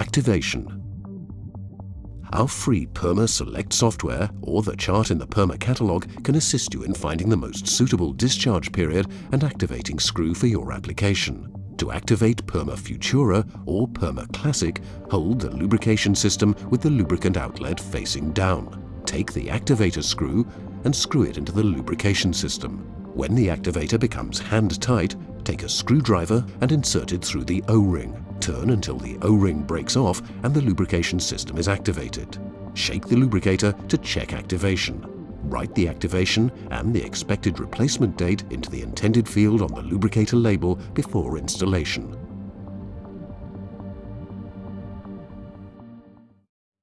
Activation. Our free Perma Select software or the chart in the Perma catalogue can assist you in finding the most suitable discharge period and activating screw for your application. To activate Perma Futura or Perma Classic, hold the lubrication system with the lubricant outlet facing down. Take the activator screw and screw it into the lubrication system. When the activator becomes hand tight, take a screwdriver and insert it through the O-ring. Turn until the O-ring breaks off and the lubrication system is activated. Shake the lubricator to check activation. Write the activation and the expected replacement date into the intended field on the lubricator label before installation.